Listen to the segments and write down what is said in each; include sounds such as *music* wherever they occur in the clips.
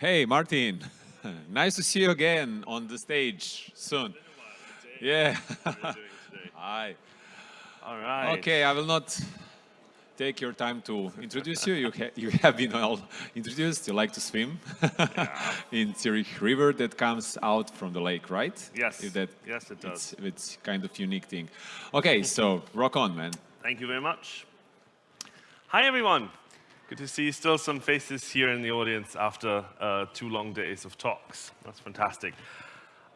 Hey, Martin. *laughs* nice to see you again on the stage soon. Yeah. *laughs* Hi. All right. Okay, I will not take your time to introduce you. You, ha you have been all introduced. You like to swim yeah. *laughs* in Zurich River that comes out from the lake, right? Yes. If that, yes, it does. It's, it's kind of unique thing. Okay, so rock on, man. Thank you very much. Hi, everyone. Good to see still some faces here in the audience after uh, two long days of talks. That's fantastic.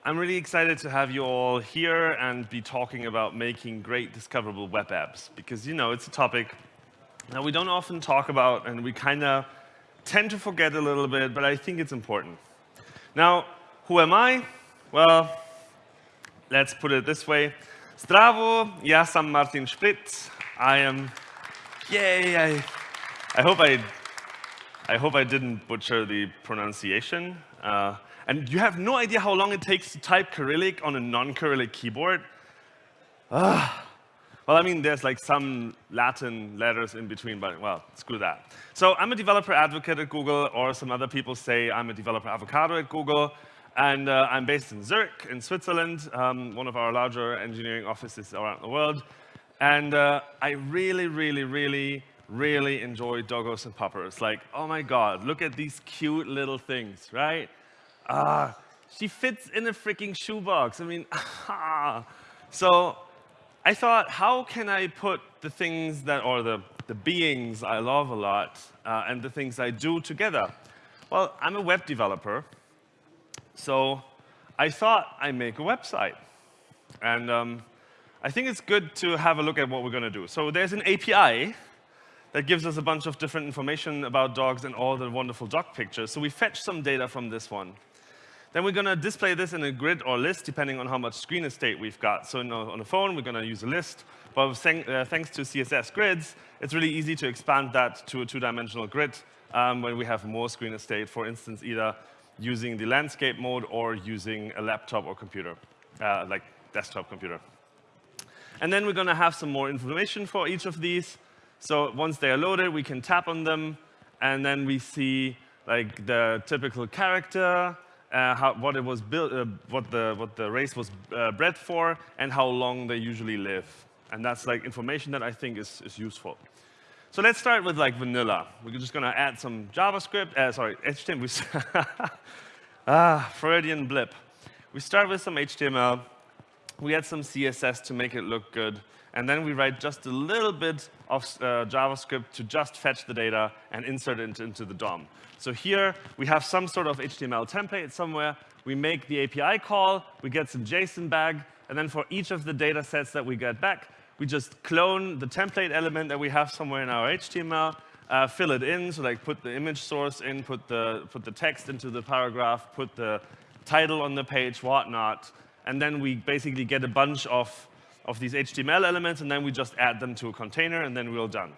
I'm really excited to have you all here and be talking about making great discoverable web apps because, you know, it's a topic that we don't often talk about and we kind of tend to forget a little bit, but I think it's important. Now, who am I? Well, let's put it this way. Zdravo, ja sam Martin Splitt. I am, yay, I I hope I, I hope I didn't butcher the pronunciation. Uh, and you have no idea how long it takes to type Cyrillic on a non-Cyrillic keyboard? Uh, well, I mean, there's like some Latin letters in between, but well, screw that. So I'm a developer advocate at Google, or some other people say I'm a developer avocado at Google. And uh, I'm based in Zurich, in Switzerland, um, one of our larger engineering offices around the world. And uh, I really, really, really really enjoy doggos and puppers. Like, oh my God, look at these cute little things, right? Ah, she fits in a freaking shoebox. I mean, *laughs* ah. So I thought, how can I put the things that, or the, the beings I love a lot uh, and the things I do together? Well, I'm a web developer, so I thought I'd make a website. And um, I think it's good to have a look at what we're going to do. So there's an API that gives us a bunch of different information about dogs and all the wonderful dog pictures. So we fetch some data from this one. Then we're going to display this in a grid or list, depending on how much screen estate we've got. So on a phone, we're going to use a list. But uh, thanks to CSS grids, it's really easy to expand that to a two-dimensional grid um, when we have more screen estate, for instance, either using the landscape mode or using a laptop or computer, uh, like desktop computer. And then we're going to have some more information for each of these. So once they are loaded, we can tap on them, and then we see like the typical character, uh, how, what it was built, uh, what the what the race was uh, bred for, and how long they usually live. And that's like information that I think is, is useful. So let's start with like vanilla. We're just going to add some JavaScript, uh, sorry, HTML. *laughs* ah, Freudian blip. We start with some HTML. We add some CSS to make it look good and then we write just a little bit of uh, JavaScript to just fetch the data and insert it into the DOM. So here we have some sort of HTML template somewhere. We make the API call, we get some JSON back, and then for each of the data sets that we get back, we just clone the template element that we have somewhere in our HTML, uh, fill it in, so like put the image source in, put the, put the text into the paragraph, put the title on the page, whatnot, and then we basically get a bunch of of these HTML elements, and then we just add them to a container, and then we're done.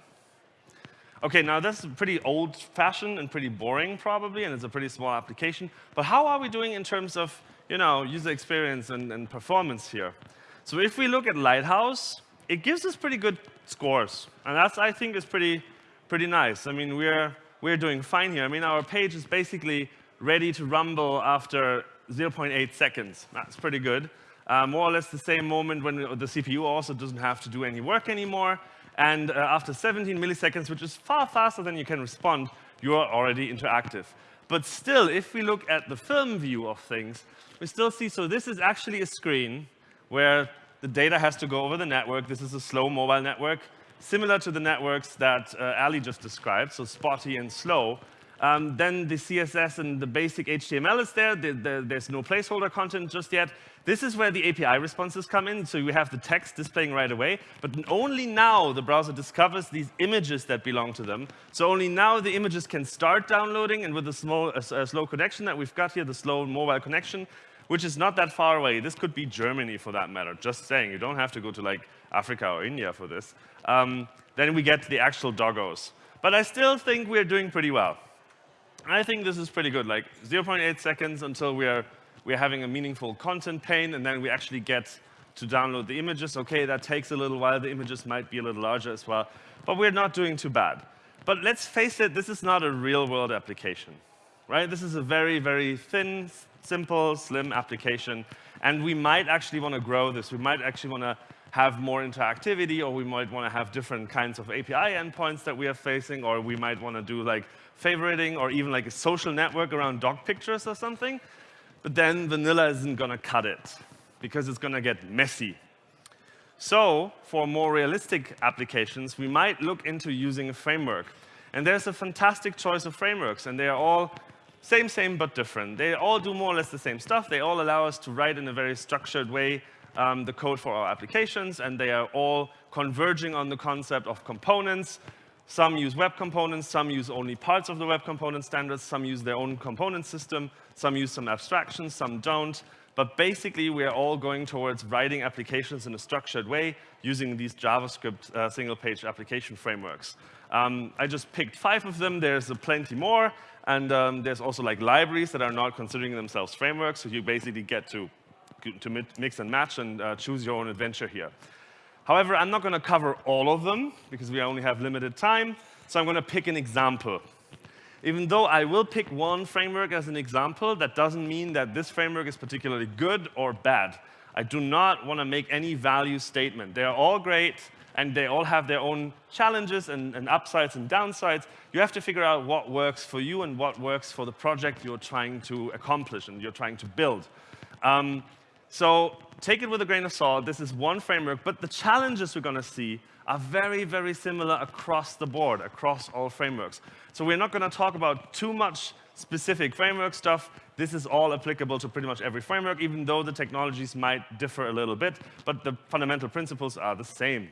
OK, now that's pretty old-fashioned and pretty boring, probably, and it's a pretty small application. But how are we doing in terms of you know, user experience and, and performance here? So if we look at Lighthouse, it gives us pretty good scores. And that's, I think, is pretty, pretty nice. I mean, we're, we're doing fine here. I mean, our page is basically ready to rumble after 0.8 seconds. That's pretty good. Uh, more or less the same moment when the CPU also doesn't have to do any work anymore. And uh, after 17 milliseconds, which is far faster than you can respond, you are already interactive. But still, if we look at the film view of things, we still see, so this is actually a screen where the data has to go over the network. This is a slow mobile network, similar to the networks that uh, Ali just described, so spotty and slow. Um, then the CSS and the basic HTML is there. The, the, there's no placeholder content just yet. This is where the API responses come in. So you have the text displaying right away. But only now the browser discovers these images that belong to them. So only now the images can start downloading. And with the small, uh, slow connection that we've got here, the slow mobile connection, which is not that far away. This could be Germany for that matter, just saying. You don't have to go to like Africa or India for this. Um, then we get the actual doggos. But I still think we're doing pretty well. I think this is pretty good, like 0.8 seconds until we are, we are having a meaningful content pane, and then we actually get to download the images. OK, that takes a little while. The images might be a little larger as well. But we're not doing too bad. But let's face it, this is not a real-world application, right? This is a very, very thin, simple, slim application. And we might actually want to grow this. We might actually want to have more interactivity, or we might want to have different kinds of API endpoints that we are facing, or we might want to do like favoriting, or even like a social network around dog pictures or something. But then vanilla isn't going to cut it, because it's going to get messy. So for more realistic applications, we might look into using a framework. And there's a fantastic choice of frameworks, and they are all same, same, but different. They all do more or less the same stuff. They all allow us to write in a very structured way um, the code for our applications, and they are all converging on the concept of components. Some use web components, some use only parts of the web component standards, some use their own component system, some use some abstractions, some don't. But basically, we are all going towards writing applications in a structured way using these JavaScript uh, single-page application frameworks. Um, I just picked five of them. There's plenty more. And um, there's also like libraries that are not considering themselves frameworks. So you basically get to to mix and match and uh, choose your own adventure here. However, I'm not going to cover all of them because we only have limited time, so I'm going to pick an example. Even though I will pick one framework as an example, that doesn't mean that this framework is particularly good or bad. I do not want to make any value statement. They are all great, and they all have their own challenges and, and, upsides and downsides. You have to figure out what works for you and what works for the project you're trying to accomplish and you're trying to build. Um, so take it with a grain of salt. This is one framework, but the challenges we're going to see are very, very similar across the board, across all frameworks. So we're not going to talk about too much specific framework stuff. This is all applicable to pretty much every framework, even though the technologies might differ a little bit, but the fundamental principles are the same.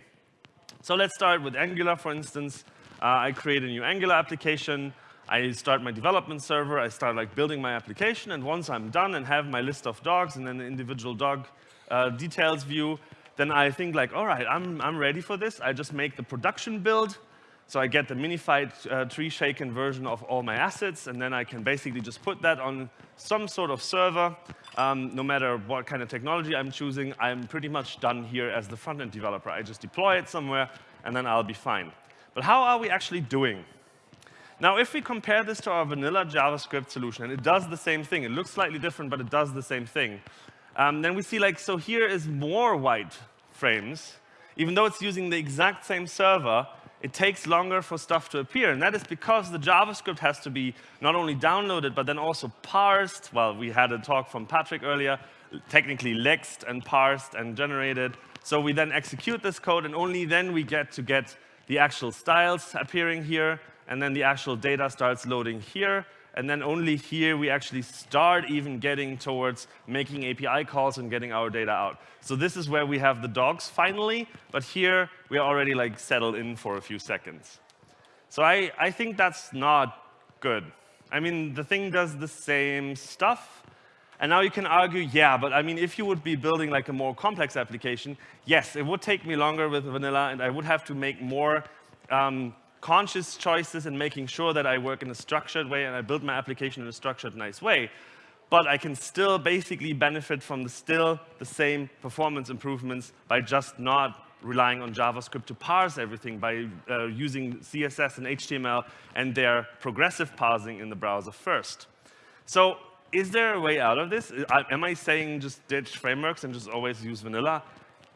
So let's start with Angular, for instance. Uh, I create a new Angular application. I start my development server, I start like building my application, and once I'm done and have my list of dogs and then the individual dog uh, details view, then I think like, all right, I'm, I'm ready for this. I just make the production build, so I get the minified uh, tree shaken version of all my assets, and then I can basically just put that on some sort of server. Um, no matter what kind of technology I'm choosing, I'm pretty much done here as the front-end developer. I just deploy it somewhere, and then I'll be fine. But how are we actually doing? Now, if we compare this to our vanilla JavaScript solution, and it does the same thing, it looks slightly different, but it does the same thing, um, then we see like, so here is more white frames. Even though it's using the exact same server, it takes longer for stuff to appear. And that is because the JavaScript has to be not only downloaded, but then also parsed. Well, we had a talk from Patrick earlier, technically lexed and parsed and generated. So we then execute this code, and only then we get to get the actual styles appearing here and then the actual data starts loading here, and then only here we actually start even getting towards making API calls and getting our data out. So this is where we have the dogs finally, but here we are already like settled in for a few seconds. So I, I think that's not good. I mean, the thing does the same stuff, and now you can argue, yeah, but I mean, if you would be building like a more complex application, yes, it would take me longer with vanilla, and I would have to make more um, conscious choices and making sure that I work in a structured way and I build my application in a structured, nice way. But I can still basically benefit from the still the same performance improvements by just not relying on JavaScript to parse everything by uh, using CSS and HTML and their progressive parsing in the browser first. So is there a way out of this? Am I saying just ditch frameworks and just always use vanilla?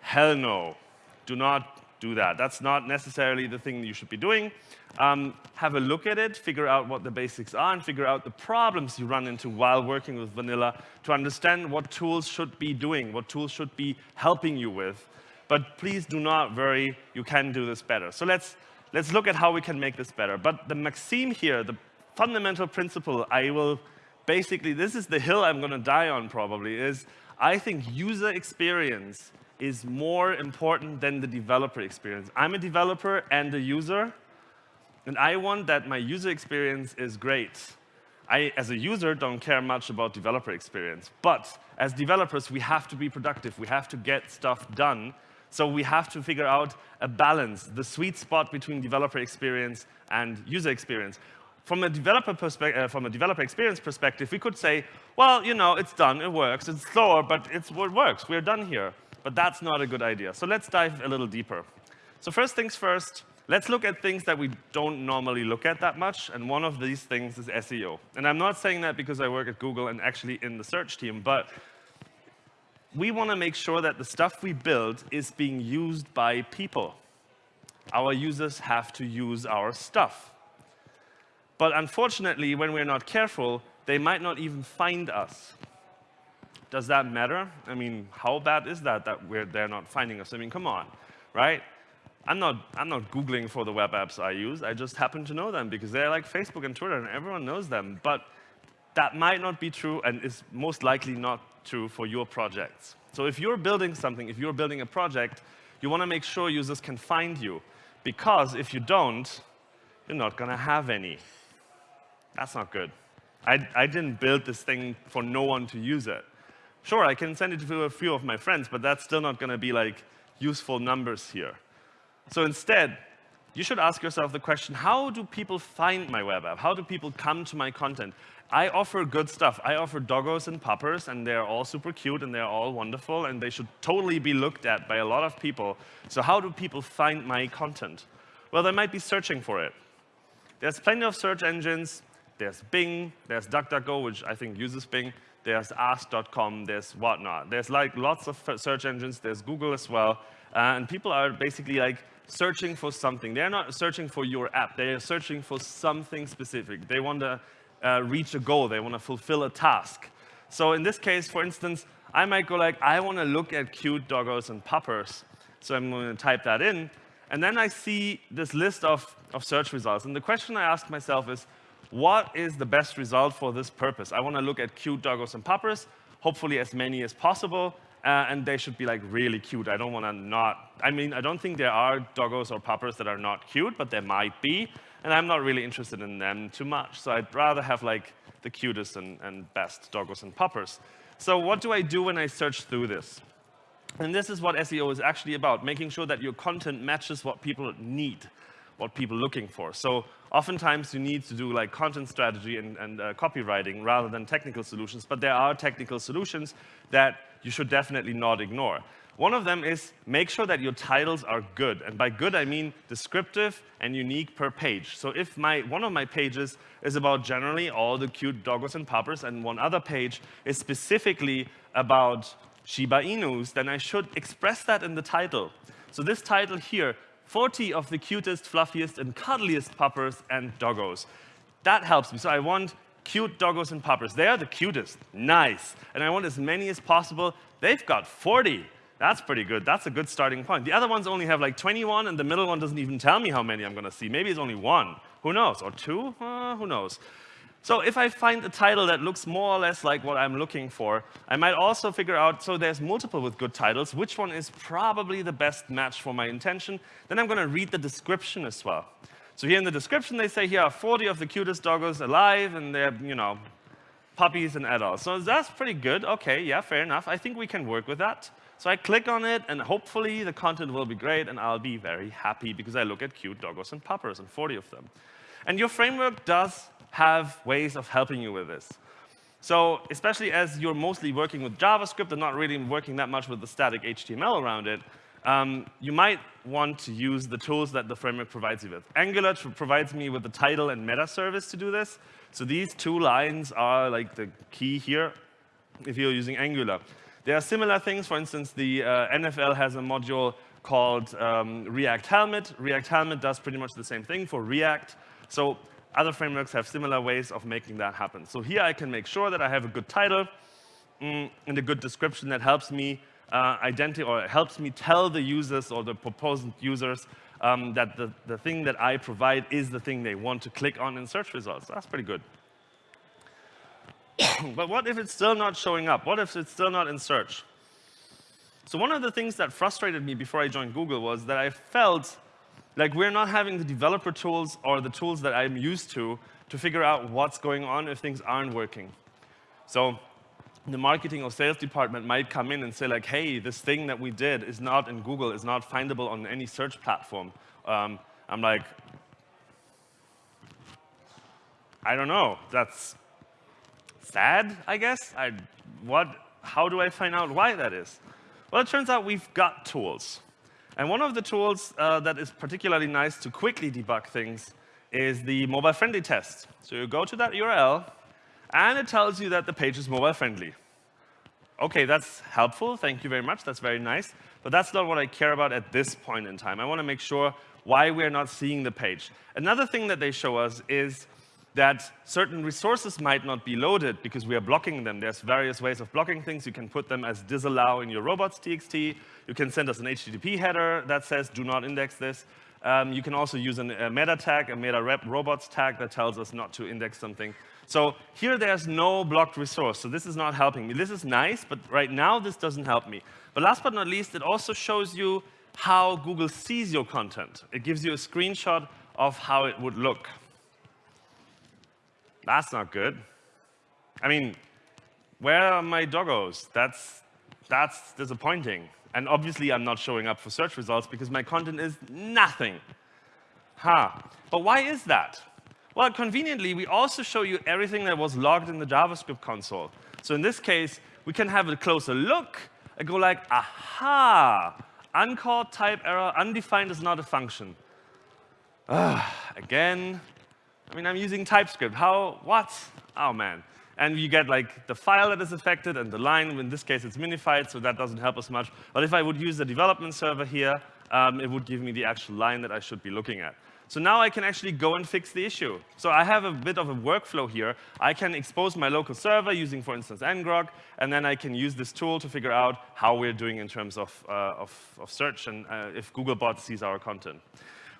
Hell no. Do not do that. That's not necessarily the thing you should be doing. Um, have a look at it, figure out what the basics are, and figure out the problems you run into while working with vanilla to understand what tools should be doing, what tools should be helping you with. But please do not worry, you can do this better. So let's, let's look at how we can make this better. But the maxim here, the fundamental principle I will basically, this is the hill I'm going to die on probably, is I think user experience is more important than the developer experience. I'm a developer and a user, and I want that my user experience is great. I, as a user, don't care much about developer experience. But as developers, we have to be productive. We have to get stuff done. So we have to figure out a balance, the sweet spot between developer experience and user experience. From a developer uh, from a developer experience perspective, we could say, well, you know, it's done, it works, it's slower, but it's, it works, we're done here. But that's not a good idea. So let's dive a little deeper. So first things first, let's look at things that we don't normally look at that much, and one of these things is SEO. And I'm not saying that because I work at Google and actually in the search team, but we want to make sure that the stuff we build is being used by people. Our users have to use our stuff. But unfortunately, when we're not careful, they might not even find us. Does that matter? I mean, how bad is that that we're, they're not finding us? I mean, come on, right? I'm not, I'm not Googling for the web apps I use. I just happen to know them because they're like Facebook and Twitter and everyone knows them. But that might not be true and is most likely not true for your projects. So if you're building something, if you're building a project, you want to make sure users can find you. Because if you don't, you're not going to have any. That's not good. I, I didn't build this thing for no one to use it. Sure, I can send it to a few of my friends, but that's still not going to be like useful numbers here. So instead, you should ask yourself the question, how do people find my web app? How do people come to my content? I offer good stuff. I offer doggos and poppers, and they're all super cute, and they're all wonderful, and they should totally be looked at by a lot of people. So how do people find my content? Well, they might be searching for it. There's plenty of search engines. There's Bing, there's DuckDuckGo, which I think uses Bing, there's Ask.com, there's whatnot. There's like lots of search engines, there's Google as well, uh, and people are basically like searching for something. They're not searching for your app, they're searching for something specific. They want to uh, reach a goal, they want to fulfill a task. So in this case, for instance, I might go like, I want to look at cute doggos and puppers. So I'm going to type that in, and then I see this list of, of search results. And the question I ask myself is, what is the best result for this purpose? I want to look at cute doggos and puppers, hopefully as many as possible, uh, and they should be like really cute. I don't want to not, I mean, I don't think there are doggos or puppers that are not cute, but there might be, and I'm not really interested in them too much. So I'd rather have like the cutest and, and best doggos and puppers. So what do I do when I search through this? And this is what SEO is actually about, making sure that your content matches what people need, what people are looking for. So oftentimes you need to do like content strategy and, and uh, copywriting rather than technical solutions, but there are technical solutions that you should definitely not ignore. One of them is make sure that your titles are good. And by good, I mean descriptive and unique per page. So if my, one of my pages is about generally all the cute doggos and puppers, and one other page is specifically about Shiba Inus, then I should express that in the title. So this title here, 40 of the cutest, fluffiest, and cuddliest puppers and doggos. That helps me. So I want cute doggos and puppers. They are the cutest. Nice. And I want as many as possible. They've got 40. That's pretty good. That's a good starting point. The other ones only have like 21, and the middle one doesn't even tell me how many I'm going to see. Maybe it's only one. Who knows? Or two? Uh, who knows? So if I find a title that looks more or less like what I'm looking for, I might also figure out, so there's multiple with good titles, which one is probably the best match for my intention. Then I'm going to read the description as well. So here in the description, they say here are 40 of the cutest doggos alive, and they're, you know, puppies and adults. So that's pretty good. OK, yeah, fair enough. I think we can work with that. So I click on it, and hopefully the content will be great, and I'll be very happy because I look at cute doggos and puppers, and 40 of them. And your framework does have ways of helping you with this. So especially as you're mostly working with JavaScript and not really working that much with the static HTML around it, um, you might want to use the tools that the framework provides you with. Angular provides me with the title and meta service to do this. So these two lines are like the key here if you're using Angular. There are similar things. For instance, the uh, NFL has a module called um, React Helmet. React Helmet does pretty much the same thing for React. So other frameworks have similar ways of making that happen. So here I can make sure that I have a good title mm, and a good description that helps me uh, identify or helps me tell the users or the proposed users um, that the, the thing that I provide is the thing they want to click on in search results. That's pretty good. *coughs* but what if it's still not showing up? What if it's still not in search? So one of the things that frustrated me before I joined Google was that I felt like we're not having the developer tools or the tools that I'm used to to figure out what's going on if things aren't working. So the marketing or sales department might come in and say like, hey, this thing that we did is not in Google, is not findable on any search platform. Um, I'm like, I don't know. That's sad, I guess. I, what, how do I find out why that is? Well, it turns out we've got tools. And one of the tools uh, that is particularly nice to quickly debug things is the mobile-friendly test. So you go to that URL, and it tells you that the page is mobile-friendly. OK, that's helpful. Thank you very much. That's very nice. But that's not what I care about at this point in time. I want to make sure why we're not seeing the page. Another thing that they show us is that certain resources might not be loaded because we are blocking them. There's various ways of blocking things. You can put them as disallow in your robots.txt. You can send us an HTTP header that says do not index this. Um, you can also use an, a meta tag, a meta rep robots tag that tells us not to index something. So here there's no blocked resource. So this is not helping me. This is nice, but right now this doesn't help me. But last but not least, it also shows you how Google sees your content. It gives you a screenshot of how it would look. That's not good. I mean, where are my doggos? That's, that's disappointing. And obviously, I'm not showing up for search results because my content is nothing. Huh. But why is that? Well, conveniently, we also show you everything that was logged in the JavaScript console. So in this case, we can have a closer look and go like, aha, uncaught type error, undefined is not a function. Ah, again, I mean, I'm using TypeScript. How, what? Oh, man. And you get like the file that is affected and the line. In this case, it's minified, so that doesn't help us much. But if I would use the development server here, um, it would give me the actual line that I should be looking at. So now I can actually go and fix the issue. So I have a bit of a workflow here. I can expose my local server using, for instance, ngrok, and then I can use this tool to figure out how we're doing in terms of, uh, of, of, search and uh, if Googlebot sees our content.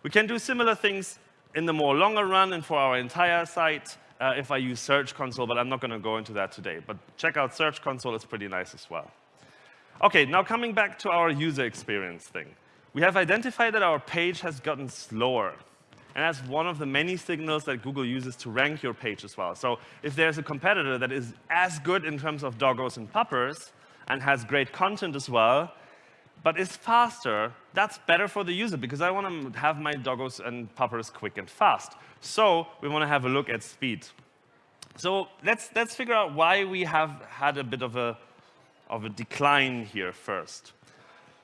We can do similar things in the more longer run and for our entire site uh, if I use Search Console, but I'm not going to go into that today. But check out Search Console, it's pretty nice as well. OK, now coming back to our user experience thing. We have identified that our page has gotten slower. And that's one of the many signals that Google uses to rank your page as well. So if there's a competitor that is as good in terms of doggos and puppers and has great content as well, but it's faster, that's better for the user because I want to have my doggos and puppers quick and fast. So we want to have a look at speed. So let's, let's figure out why we have had a bit of a, of a decline here first.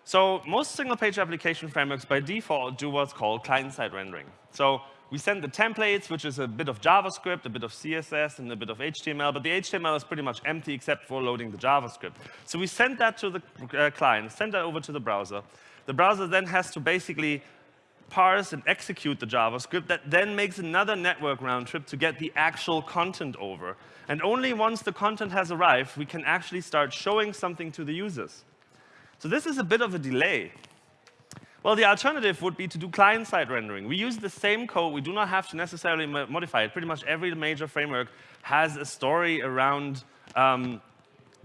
So most single-page application frameworks by default do what's called client-side rendering. So we send the templates, which is a bit of JavaScript, a bit of CSS, and a bit of HTML, but the HTML is pretty much empty except for loading the JavaScript. So we send that to the uh, client, send that over to the browser. The browser then has to basically parse and execute the JavaScript that then makes another network round trip to get the actual content over. And only once the content has arrived, we can actually start showing something to the users. So this is a bit of a delay. Well, the alternative would be to do client-side rendering. We use the same code. We do not have to necessarily modify it. Pretty much every major framework has a story around um,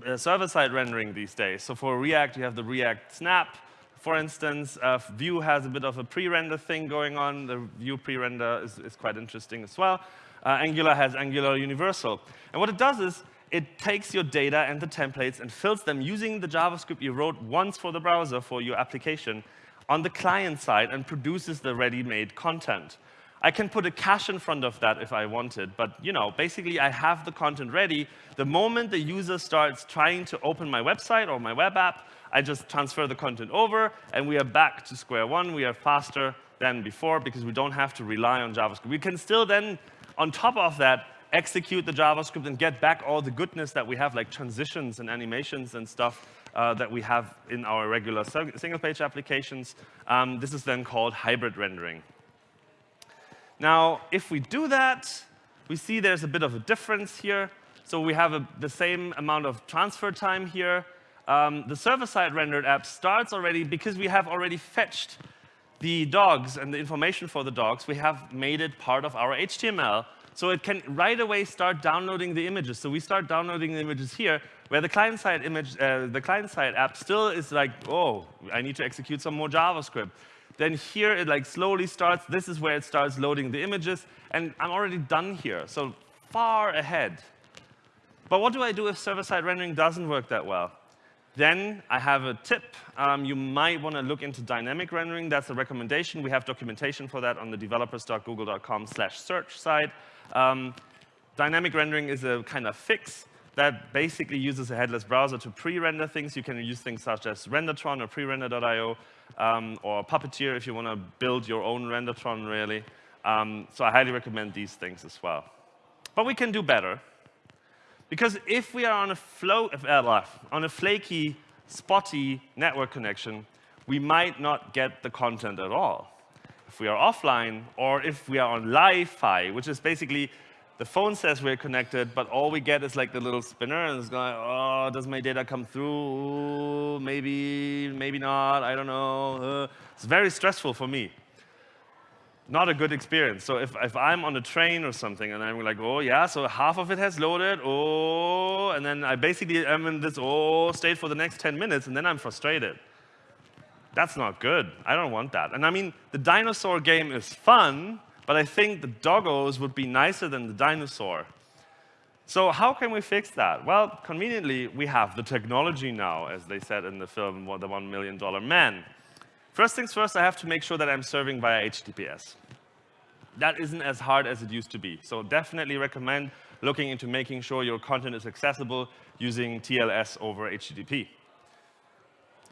uh, server-side rendering these days. So for React, you have the React Snap. For instance, uh, Vue has a bit of a pre-render thing going on. The Vue pre-render is, is, quite interesting as well. Uh, Angular has Angular Universal. And what it does is it takes your data and the templates and fills them using the JavaScript you wrote once for the browser for your application on the client side and produces the ready-made content. I can put a cache in front of that if I wanted, but you know, basically I have the content ready. The moment the user starts trying to open my website or my web app, I just transfer the content over, and we are back to square one. We are faster than before because we don't have to rely on JavaScript. We can still then, on top of that, execute the JavaScript and get back all the goodness that we have, like transitions and animations and stuff uh, that we have in our regular single-page applications. Um, this is then called hybrid rendering. Now, if we do that, we see there's a bit of a difference here. So we have a, the same amount of transfer time here. Um, the server-side rendered app starts already because we have already fetched the dogs and the information for the dogs. We have made it part of our HTML. So it can right away start downloading the images. So we start downloading the images here, where the client-side image, uh, the client-side app still is like, oh, I need to execute some more JavaScript. Then here it like slowly starts. This is where it starts loading the images, and I'm already done here. So far ahead. But what do I do if server-side rendering doesn't work that well? Then I have a tip. Um, you might want to look into dynamic rendering. That's a recommendation. We have documentation for that on the developers.google.com slash search site. Um, dynamic rendering is a kind of fix that basically uses a headless browser to pre-render things. You can use things such as Rendertron or prerender.io um, or Puppeteer if you want to build your own Rendertron, really. Um, so I highly recommend these things as well. But we can do better. Because if we are on a, flow, uh, on a flaky, spotty network connection, we might not get the content at all. If we are offline, or if we are on Lie-Fi, which is basically the phone says we're connected, but all we get is like the little spinner, and it's going, oh, does my data come through? Maybe, maybe not, I don't know. Uh, it's very stressful for me. Not a good experience. So if, if I'm on a train or something, and I'm like, oh, yeah, so half of it has loaded, oh, and then I basically am in this oh state for the next 10 minutes, and then I'm frustrated. That's not good. I don't want that. And I mean, the dinosaur game is fun, but I think the doggos would be nicer than the dinosaur. So how can we fix that? Well, conveniently, we have the technology now, as they said in the film, The One Million Dollar Man. First things first, I have to make sure that I'm serving via HTTPS. That isn't as hard as it used to be. So definitely recommend looking into making sure your content is accessible using TLS over HTTP.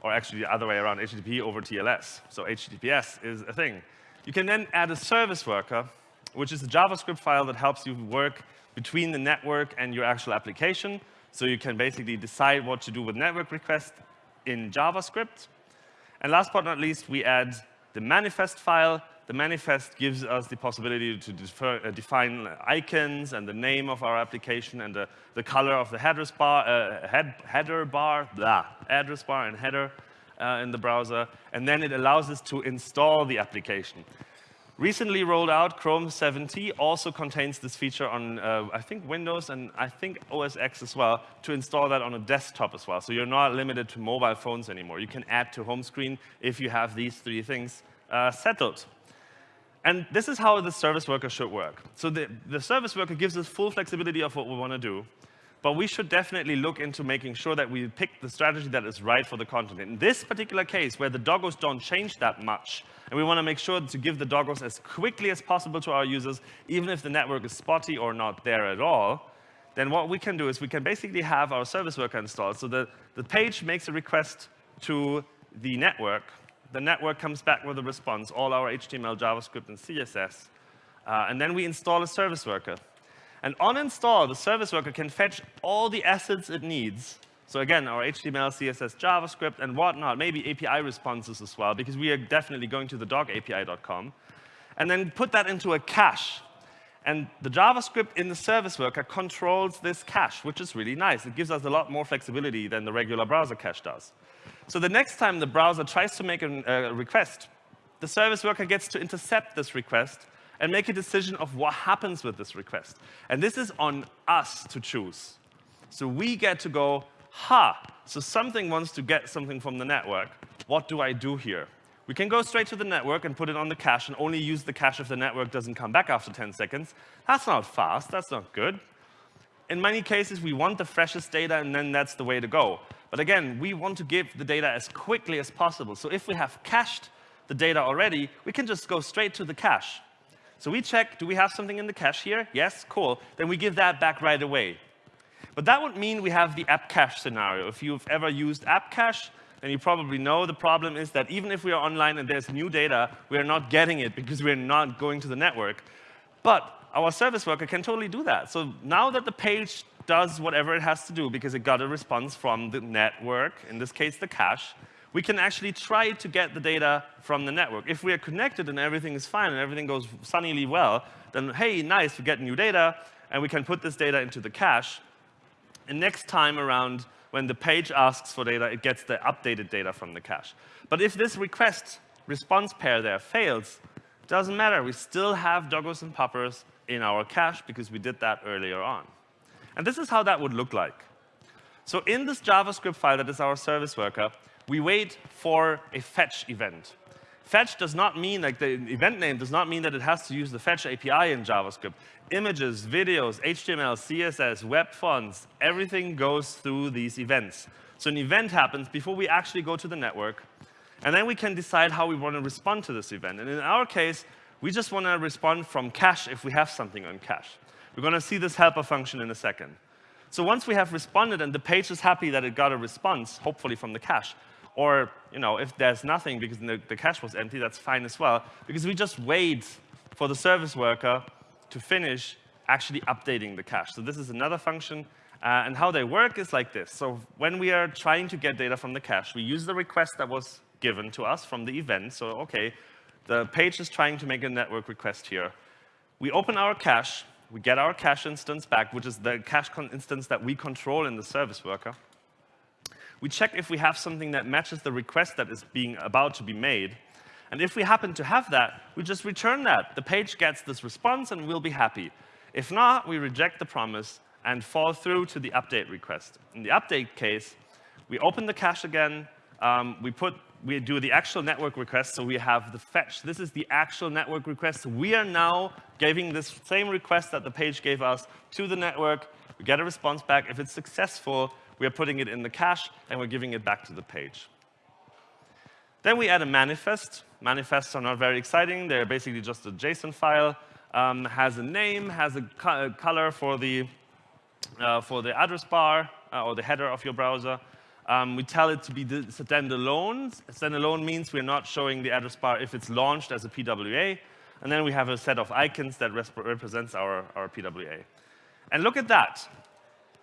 Or actually the other way around, HTTP over TLS. So HTTPS is a thing. You can then add a service worker, which is a JavaScript file that helps you work between the network and your actual application. So you can basically decide what to do with network requests in JavaScript. And last but not least, we add the manifest file. The manifest gives us the possibility to defer, uh, define icons and the name of our application and the, the color of the headers bar, uh, head, header bar, blah, address bar and header uh, in the browser, and then it allows us to install the application. Recently rolled out, Chrome 7t also contains this feature on, uh, I think, Windows and I think OS X as well, to install that on a desktop as well. So you're not limited to mobile phones anymore. You can add to home screen if you have these three things uh, settled. And this is how the service worker should work. So the, the service worker gives us full flexibility of what we want to do. But we should definitely look into making sure that we pick the strategy that is right for the content. In this particular case, where the doggos don't change that much, and we want to make sure to give the doggos as quickly as possible to our users, even if the network is spotty or not there at all, then what we can do is we can basically have our service worker installed. So the, the page makes a request to the network. The network comes back with a response, all our HTML, JavaScript, and CSS. Uh, and then we install a service worker. And on install, the service worker can fetch all the assets it needs. So again, our HTML, CSS, JavaScript, and whatnot, maybe API responses as well, because we are definitely going to the dogapi.com, and then put that into a cache. And the JavaScript in the service worker controls this cache, which is really nice. It gives us a lot more flexibility than the regular browser cache does. So the next time the browser tries to make a uh, request, the service worker gets to intercept this request and make a decision of what happens with this request. And this is on us to choose. So we get to go, ha, so something wants to get something from the network. What do I do here? We can go straight to the network and put it on the cache and only use the cache if the network doesn't come back after 10 seconds. That's not fast. That's not good. In many cases, we want the freshest data, and then that's the way to go. But again, we want to give the data as quickly as possible. So if we have cached the data already, we can just go straight to the cache. So we check, do we have something in the cache here? Yes, cool. Then we give that back right away. But that would mean we have the app cache scenario. If you've ever used app cache, then you probably know the problem is that even if we are online and there's new data, we are not getting it because we're not going to the network. But our service worker can totally do that. So now that the page does whatever it has to do because it got a response from the network, in this case the cache, we can actually try to get the data from the network. If we are connected and everything is fine and everything goes sunnily well, then hey, nice, we get new data, and we can put this data into the cache. And next time around, when the page asks for data, it gets the updated data from the cache. But if this request response pair there fails, doesn't matter. We still have doggos and poppers in our cache because we did that earlier on. And this is how that would look like. So in this JavaScript file that is our service worker, we wait for a fetch event. Fetch does not mean, like the event name does not mean that it has to use the fetch API in JavaScript. Images, videos, HTML, CSS, web fonts, everything goes through these events. So an event happens before we actually go to the network, and then we can decide how we want to respond to this event. And in our case, we just want to respond from cache if we have something on cache. We're going to see this helper function in a second. So once we have responded and the page is happy that it got a response, hopefully from the cache, or you know, if there's nothing because the, the cache was empty, that's fine as well, because we just wait for the service worker to finish actually updating the cache. So this is another function. Uh, and how they work is like this. So when we are trying to get data from the cache, we use the request that was given to us from the event. So OK, the page is trying to make a network request here. We open our cache. We get our cache instance back, which is the cache instance that we control in the service worker. We check if we have something that matches the request that is being about to be made. And if we happen to have that, we just return that. The page gets this response, and we'll be happy. If not, we reject the promise and fall through to the update request. In the update case, we open the cache again. Um, we put we do the actual network request, so we have the fetch. This is the actual network request. We are now giving this same request that the page gave us to the network. We get a response back. If it's successful, we are putting it in the cache, and we're giving it back to the page. Then we add a manifest. Manifests are not very exciting. They're basically just a JSON file, um, has a name, has a, co a color for the, uh, for the address bar uh, or the header of your browser. Um, we tell it to be standalone. Standalone means we're not showing the address bar if it's launched as a PWA. And then we have a set of icons that represents our, our PWA. And look at that.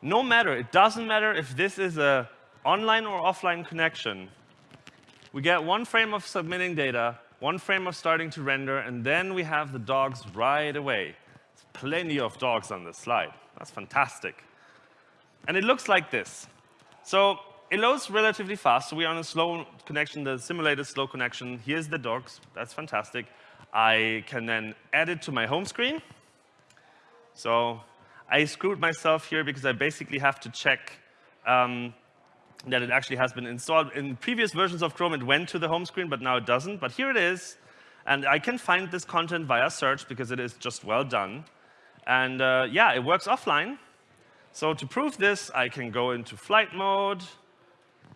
No matter, it doesn't matter if this is a online or offline connection, we get one frame of submitting data, one frame of starting to render, and then we have the dogs right away. There's plenty of dogs on this slide. That's fantastic. And it looks like this. So it loads relatively fast. So we're on a slow connection, the simulated slow connection. Here's the dogs. That's fantastic. I can then add it to my home screen. So I screwed myself here because I basically have to check um, that it actually has been installed. In previous versions of Chrome, it went to the home screen, but now it doesn't. But here it is. And I can find this content via search because it is just well done. And uh, yeah, it works offline. So to prove this, I can go into flight mode,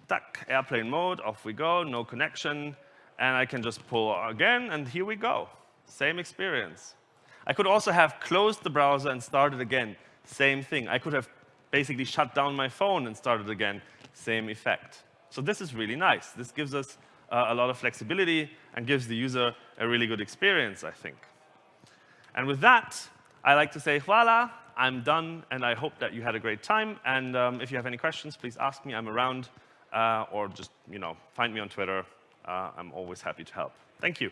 duck, airplane mode, off we go, no connection. And I can just pull again, and here we go. Same experience. I could also have closed the browser and started again. Same thing. I could have basically shut down my phone and started again same effect. So this is really nice. This gives us uh, a lot of flexibility and gives the user a really good experience, I think. And with that, I like to say, voila, I'm done, and I hope that you had a great time. And um, if you have any questions, please ask me. I'm around, uh, or just you know, find me on Twitter. Uh, I'm always happy to help. Thank you.